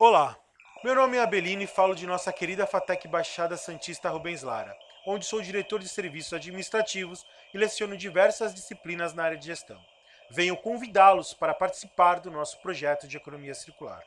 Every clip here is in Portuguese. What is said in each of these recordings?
Olá, meu nome é Abelino e falo de nossa querida FATEC Baixada Santista Rubens Lara, onde sou diretor de serviços administrativos e leciono diversas disciplinas na área de gestão. Venho convidá-los para participar do nosso projeto de economia circular.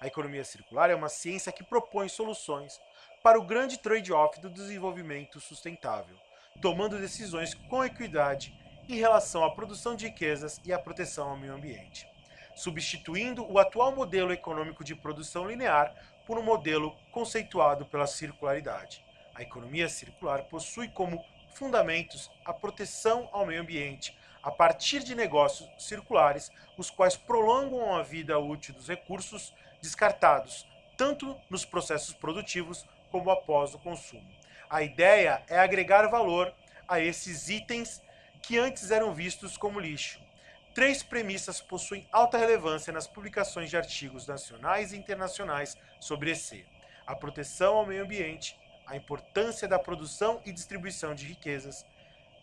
A economia circular é uma ciência que propõe soluções para o grande trade-off do desenvolvimento sustentável, tomando decisões com equidade em relação à produção de riquezas e à proteção ao meio ambiente substituindo o atual modelo econômico de produção linear por um modelo conceituado pela circularidade. A economia circular possui como fundamentos a proteção ao meio ambiente a partir de negócios circulares, os quais prolongam a vida útil dos recursos descartados, tanto nos processos produtivos como após o consumo. A ideia é agregar valor a esses itens que antes eram vistos como lixo, Três premissas possuem alta relevância nas publicações de artigos nacionais e internacionais sobre EC. A proteção ao meio ambiente, a importância da produção e distribuição de riquezas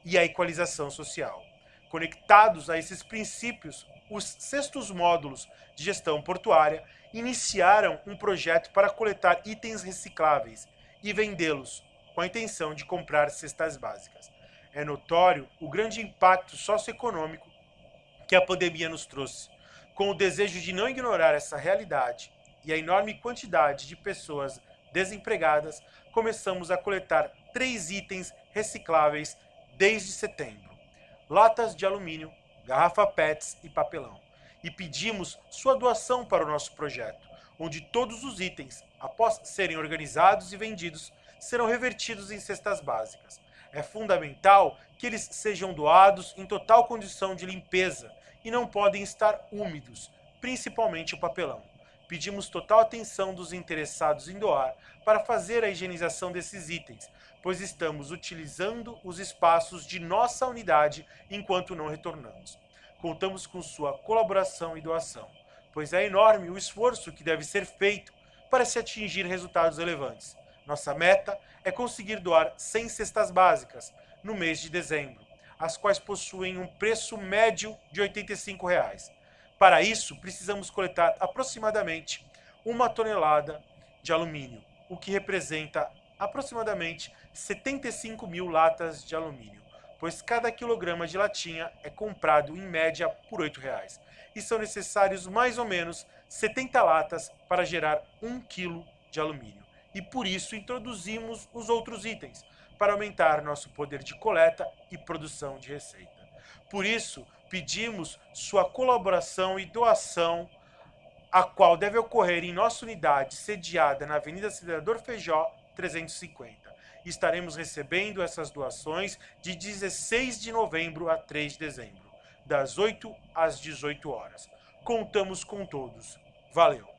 e a equalização social. Conectados a esses princípios, os sextos módulos de gestão portuária iniciaram um projeto para coletar itens recicláveis e vendê-los, com a intenção de comprar cestas básicas. É notório o grande impacto socioeconômico que a pandemia nos trouxe, com o desejo de não ignorar essa realidade e a enorme quantidade de pessoas desempregadas, começamos a coletar três itens recicláveis desde setembro. Latas de alumínio, garrafa PETs e papelão. E pedimos sua doação para o nosso projeto, onde todos os itens, após serem organizados e vendidos, serão revertidos em cestas básicas. É fundamental que eles sejam doados em total condição de limpeza e não podem estar úmidos, principalmente o papelão. Pedimos total atenção dos interessados em doar para fazer a higienização desses itens, pois estamos utilizando os espaços de nossa unidade enquanto não retornamos. Contamos com sua colaboração e doação, pois é enorme o esforço que deve ser feito para se atingir resultados relevantes. Nossa meta é conseguir doar 100 cestas básicas no mês de dezembro as quais possuem um preço médio de 85 reais. Para isso, precisamos coletar aproximadamente uma tonelada de alumínio, o que representa aproximadamente 75 mil latas de alumínio, pois cada quilograma de latinha é comprado em média por 8 reais, e são necessários mais ou menos 70 latas para gerar 1 quilo de alumínio. E por isso introduzimos os outros itens, para aumentar nosso poder de coleta e produção de receita. Por isso, pedimos sua colaboração e doação, a qual deve ocorrer em nossa unidade sediada na Avenida Cidador Feijó 350. Estaremos recebendo essas doações de 16 de novembro a 3 de dezembro, das 8 às 18 horas. Contamos com todos. Valeu!